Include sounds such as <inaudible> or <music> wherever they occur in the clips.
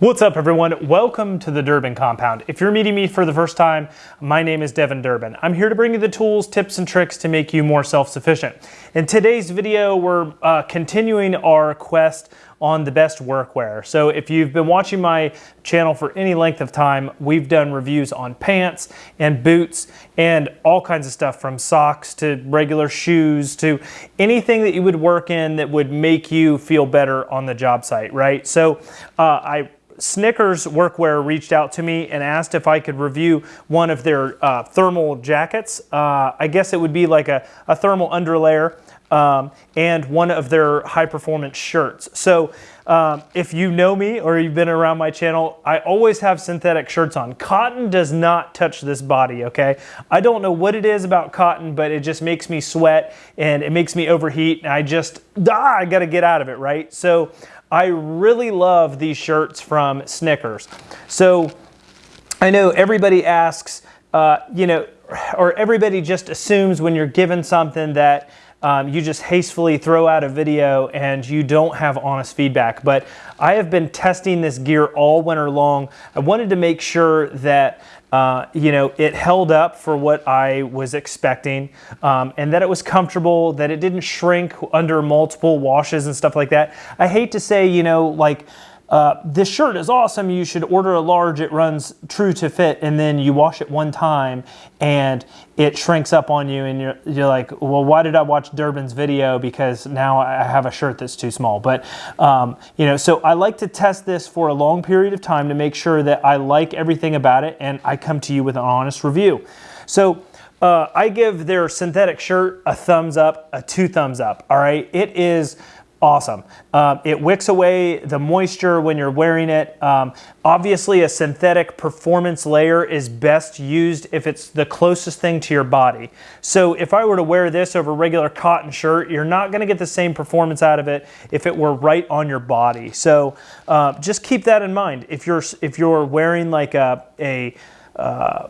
What's up everyone? Welcome to the Durbin Compound. If you're meeting me for the first time, my name is Devin Durbin. I'm here to bring you the tools, tips, and tricks to make you more self-sufficient. In today's video, we're uh, continuing our quest on the best workwear. So if you've been watching my channel for any length of time, we've done reviews on pants and boots and all kinds of stuff from socks to regular shoes to anything that you would work in that would make you feel better on the job site, right? So uh, I Snickers Workwear reached out to me and asked if I could review one of their uh, thermal jackets. Uh, I guess it would be like a, a thermal underlayer um, and one of their high performance shirts. So um, if you know me or you've been around my channel, I always have synthetic shirts on. Cotton does not touch this body, okay? I don't know what it is about cotton, but it just makes me sweat and it makes me overheat and I just, ah, I gotta get out of it, right? So I really love these shirts from Snickers. So I know everybody asks, uh, you know, or everybody just assumes when you're given something that um, you just hastily throw out a video and you don't have honest feedback. But I have been testing this gear all winter long. I wanted to make sure that uh, you know, it held up for what I was expecting um, and that it was comfortable, that it didn't shrink under multiple washes and stuff like that. I hate to say, you know, like uh, this shirt is awesome. You should order a large. It runs true to fit, and then you wash it one time, and it shrinks up on you, and you're you're like, well, why did I watch Durbin's video? Because now I have a shirt that's too small. But um, you know, so I like to test this for a long period of time to make sure that I like everything about it, and I come to you with an honest review. So. Uh, I give their synthetic shirt a thumbs up, a two thumbs up. All right, it is awesome. Um, it wicks away the moisture when you're wearing it. Um, obviously, a synthetic performance layer is best used if it's the closest thing to your body. So if I were to wear this over a regular cotton shirt, you're not going to get the same performance out of it if it were right on your body. So uh, just keep that in mind. If you're if you're wearing like a a uh,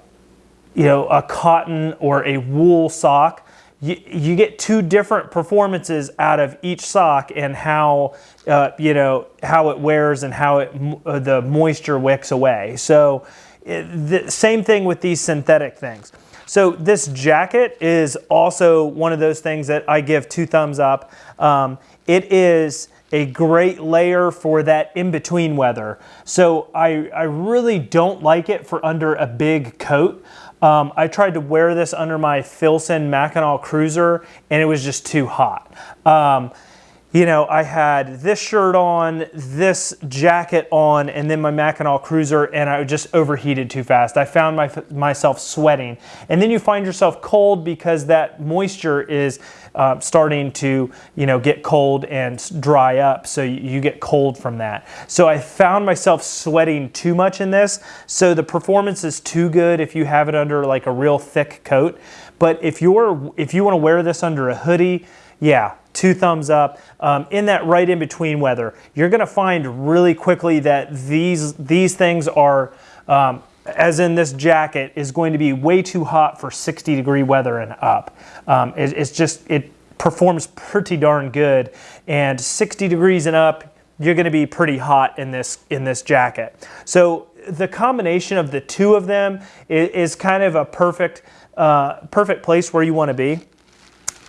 you know a cotton or a wool sock you, you get two different performances out of each sock and how uh, you know how it wears and how it uh, the moisture wicks away. So it, the same thing with these synthetic things. So this jacket is also one of those things that I give two thumbs up. Um, it is a great layer for that in-between weather. So I, I really don't like it for under a big coat. Um, I tried to wear this under my Filson Mackinaw Cruiser and it was just too hot. Um, you know, I had this shirt on, this jacket on, and then my Mackinaw Cruiser, and I just overheated too fast. I found my, myself sweating. And then you find yourself cold because that moisture is uh, starting to, you know, get cold and dry up, so you, you get cold from that. So I found myself sweating too much in this, so the performance is too good if you have it under like a real thick coat. But if you're if you want to wear this under a hoodie, yeah, two thumbs up. Um, in that right in between weather, you're going to find really quickly that these these things are, um, as in this jacket, is going to be way too hot for 60 degree weather and up. Um, it, it's just it performs pretty darn good, and 60 degrees and up, you're going to be pretty hot in this in this jacket. So the combination of the two of them is, is kind of a perfect uh, perfect place where you want to be.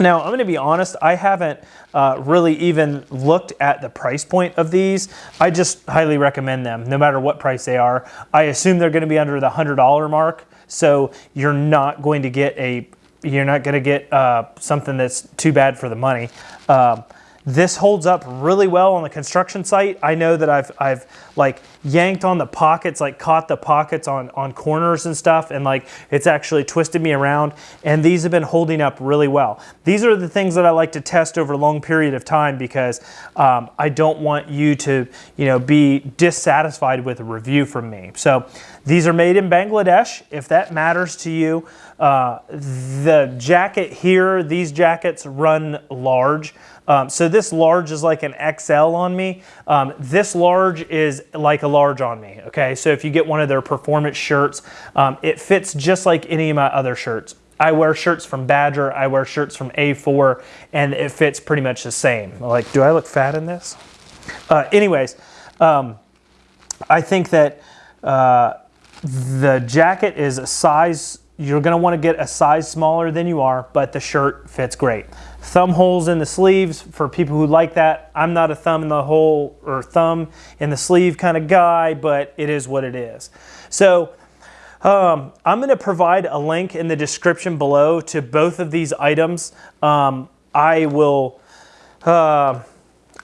Now, I'm going to be honest, I haven't uh, really even looked at the price point of these. I just highly recommend them, no matter what price they are. I assume they're going to be under the $100 mark, so you're not going to get a you're not going to get uh, something that's too bad for the money. Um, this holds up really well on the construction site. I know that I've, I've like yanked on the pockets, like caught the pockets on, on corners and stuff, and like it's actually twisted me around. And these have been holding up really well. These are the things that I like to test over a long period of time because um, I don't want you to, you know, be dissatisfied with a review from me. So these are made in Bangladesh, if that matters to you. Uh, the jacket here, these jackets run large. Um, so this large is like an XL on me. Um, this large is like a large on me, okay? So if you get one of their performance shirts, um, it fits just like any of my other shirts. I wear shirts from Badger, I wear shirts from A4, and it fits pretty much the same. Like, do I look fat in this? Uh, anyways, um, I think that uh, the jacket is a size, you're gonna wanna get a size smaller than you are, but the shirt fits great. Thumb holes in the sleeves for people who like that. I'm not a thumb in the hole or thumb in the sleeve kind of guy, but it is what it is. So um, I'm to provide a link in the description below to both of these items. Um, I will uh,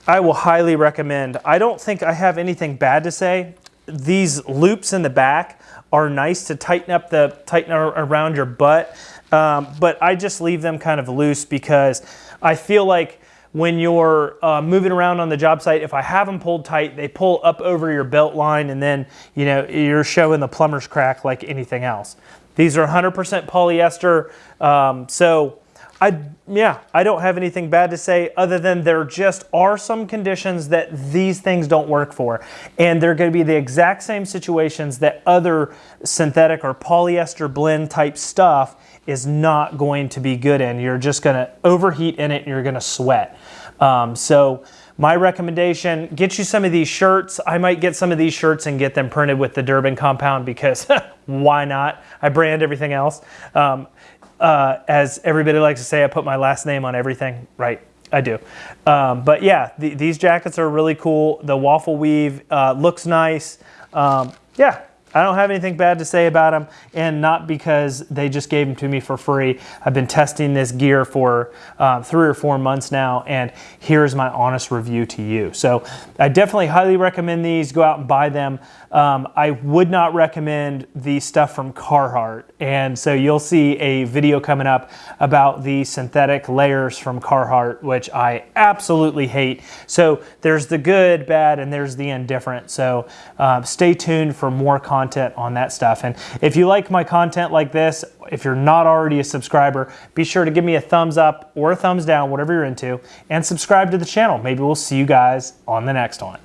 I will highly recommend. I don't think I have anything bad to say. These loops in the back are nice to tighten up the tighten around your butt, um, but I just leave them kind of loose because I feel like when you're uh, moving around on the job site, if I have them pulled tight, they pull up over your belt line and then you know you're showing the plumber's crack like anything else. These are 100% polyester, um, so I yeah, I don't have anything bad to say other than there just are some conditions that these things don't work for. And they're going to be the exact same situations that other synthetic or polyester blend type stuff is not going to be good in. You're just going to overheat in it and you're going to sweat. Um, so my recommendation, get you some of these shirts. I might get some of these shirts and get them printed with the Durbin compound because <laughs> why not? I brand everything else. Um, uh, as everybody likes to say, I put my last name on everything. Right, I do. Um, but yeah, the, these jackets are really cool. The waffle weave uh, looks nice. Um, yeah, I don't have anything bad to say about them, and not because they just gave them to me for free. I've been testing this gear for uh, three or four months now, and here's my honest review to you. So I definitely highly recommend these. Go out and buy them. Um, I would not recommend the stuff from Carhartt, and so you'll see a video coming up about the synthetic layers from Carhartt, which I absolutely hate. So there's the good, bad, and there's the indifferent. So uh, stay tuned for more content content on that stuff. And if you like my content like this, if you're not already a subscriber, be sure to give me a thumbs up or a thumbs down, whatever you're into, and subscribe to the channel. Maybe we'll see you guys on the next one.